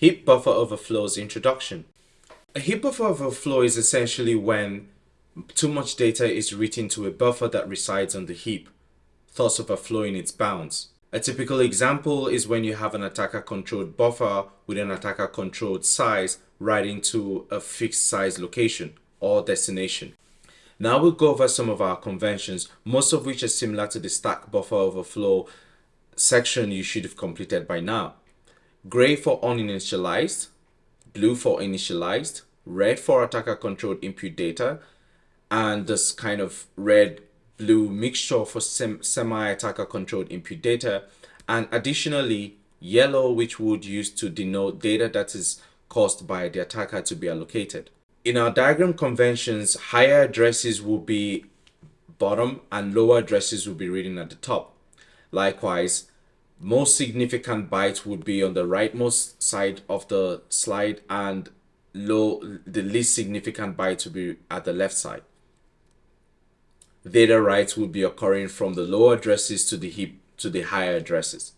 Heap buffer overflow's introduction. A heap buffer overflow is essentially when too much data is written to a buffer that resides on the heap, thus overflowing its bounds. A typical example is when you have an attacker controlled buffer with an attacker controlled size writing to a fixed size location or destination. Now we'll go over some of our conventions, most of which are similar to the stack buffer overflow section you should have completed by now. Gray for uninitialized, blue for initialized, red for attacker controlled input data, and this kind of red blue mixture for sem semi-attacker controlled input data and additionally yellow which would use to denote data that is caused by the attacker to be allocated. In our diagram conventions, higher addresses will be bottom and lower addresses will be reading at the top. Likewise, most significant bytes would be on the rightmost side of the slide and low the least significant bytes will be at the left side data writes would be occurring from the lower addresses to the heap to the higher addresses.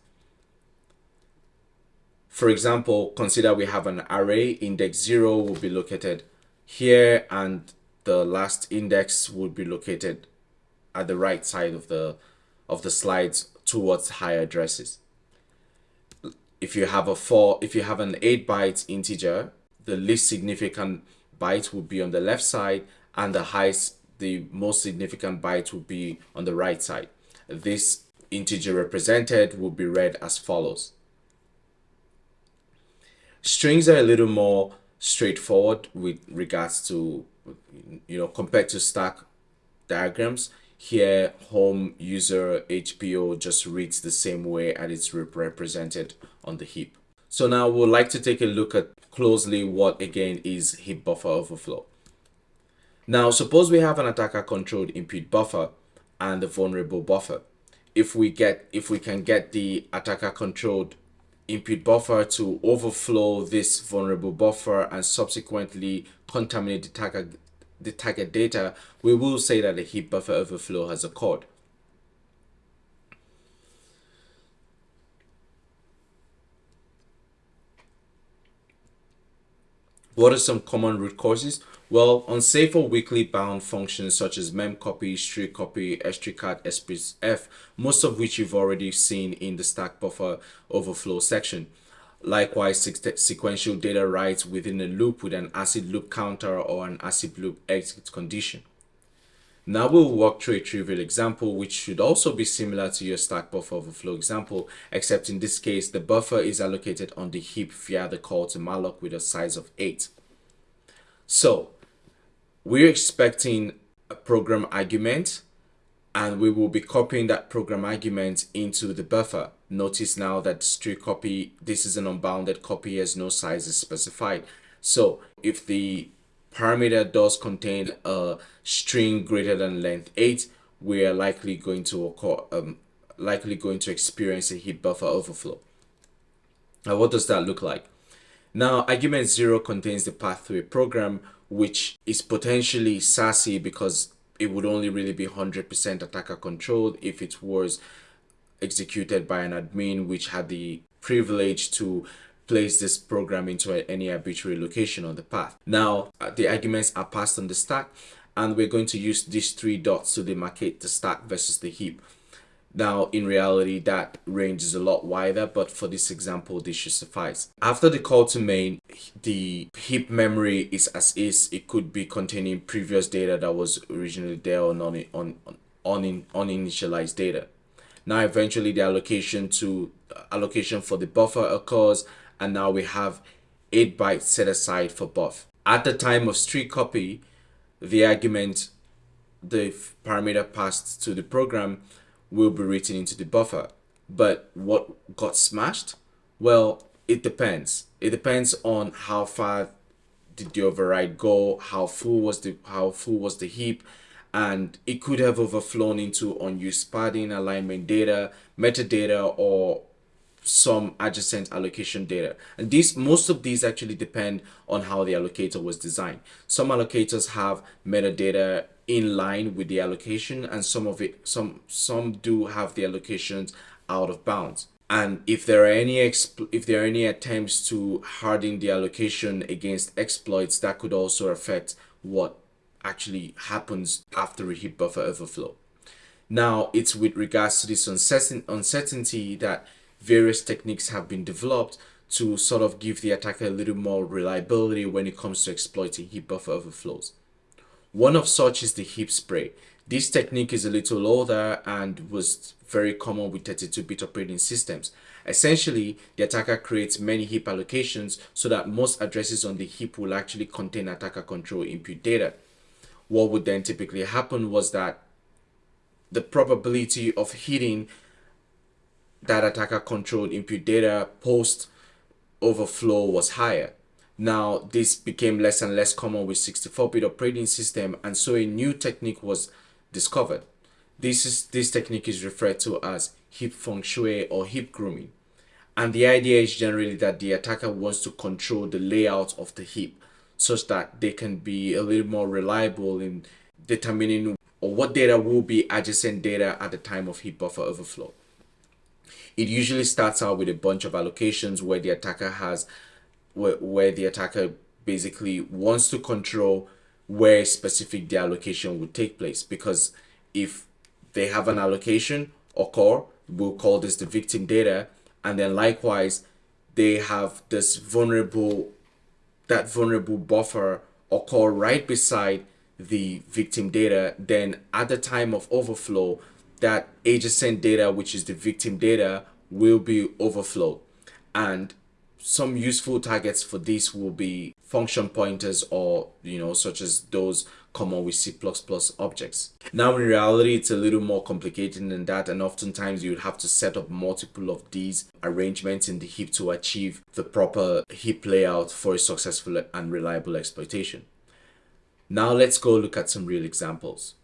For example, consider we have an array, index 0 will be located here and the last index would be located at the right side of the of the slides towards higher addresses. If you have a 4, if you have an 8 byte integer, the least significant byte would be on the left side and the highest the most significant byte will be on the right side. This integer represented will be read as follows. Strings are a little more straightforward with regards to, you know, compared to stack diagrams. Here, home user HPO just reads the same way as it's represented on the heap. So now we'd like to take a look at closely what again is heap buffer overflow. Now, suppose we have an attacker controlled input buffer and the vulnerable buffer. If we get, if we can get the attacker controlled input buffer to overflow this vulnerable buffer and subsequently contaminate the target, the target data, we will say that a heap buffer overflow has occurred. What are some common root causes? Well, unsafe or weakly bound functions such as memcopy, strcpy, strcat, sprintf, most of which you've already seen in the stack buffer overflow section. Likewise, sequential data writes within a loop with an ACID loop counter or an ACID loop exit condition. Now we'll walk through a trivial example which should also be similar to your stack buffer overflow example, except in this case the buffer is allocated on the heap via the call to malloc with a size of 8. So we're expecting a program argument and we will be copying that program argument into the buffer. Notice now that the strict copy, this is an unbounded copy as no size is specified. So if the parameter does contain a string greater than length 8, we are likely going to occur, um, likely going to experience a heap buffer overflow. Now what does that look like? Now argument 0 contains the path to a program which is potentially SACI because it would only really be 100% attacker controlled if it was executed by an admin which had the privilege to place this program into any arbitrary location on the path. Now, uh, the arguments are passed on the stack and we're going to use these three dots to demarcate the stack versus the heap. Now, in reality, that range is a lot wider, but for this example, this should suffice. After the call to main, the heap memory is as is. It could be containing previous data that was originally there or non on, on, on uninitialized data. Now, eventually, the allocation to allocation for the buffer occurs, and now we have 8 bytes set aside for buff. At the time of street copy, the argument, the parameter passed to the program will be written into the buffer. But what got smashed? Well, it depends. It depends on how far did the override go, how full was the how full was the heap, and it could have overflown into unused padding, alignment data, metadata, or some adjacent allocation data. And these most of these actually depend on how the allocator was designed. Some allocators have metadata in line with the allocation and some of it some some do have the allocations out of bounds. And if there are any if there are any attempts to harden the allocation against exploits that could also affect what actually happens after a heap buffer overflow. Now it's with regards to this uncertain uncertainty that various techniques have been developed to sort of give the attacker a little more reliability when it comes to exploiting heap buffer overflows one of such is the heap spray this technique is a little older and was very common with 32-bit operating systems. Essentially, the attacker creates many heap allocations so that most addresses on the heap will actually contain attacker control input data. What would then typically happen was that the probability of hitting that attacker controlled input data post overflow was higher. Now, this became less and less common with 64-bit operating system and so a new technique was discovered. This, is, this technique is referred to as heap feng shui or heap grooming. And the idea is generally that the attacker wants to control the layout of the heap such that they can be a little more reliable in determining or what data will be adjacent data at the time of heap buffer overflow. It usually starts out with a bunch of allocations where the attacker has where, where the attacker basically wants to control where specific the allocation would take place. Because if they have an allocation occur we'll call this the victim data and then likewise they have this vulnerable that vulnerable buffer occur right beside the victim data then at the time of overflow that adjacent data which is the victim data will be overflowed. And some useful targets for this will be function pointers or you know such as those common with C++ objects. Now in reality it's a little more complicated than that and oftentimes you would have to set up multiple of these arrangements in the heap to achieve the proper heap layout for a successful and reliable exploitation. Now let's go look at some real examples.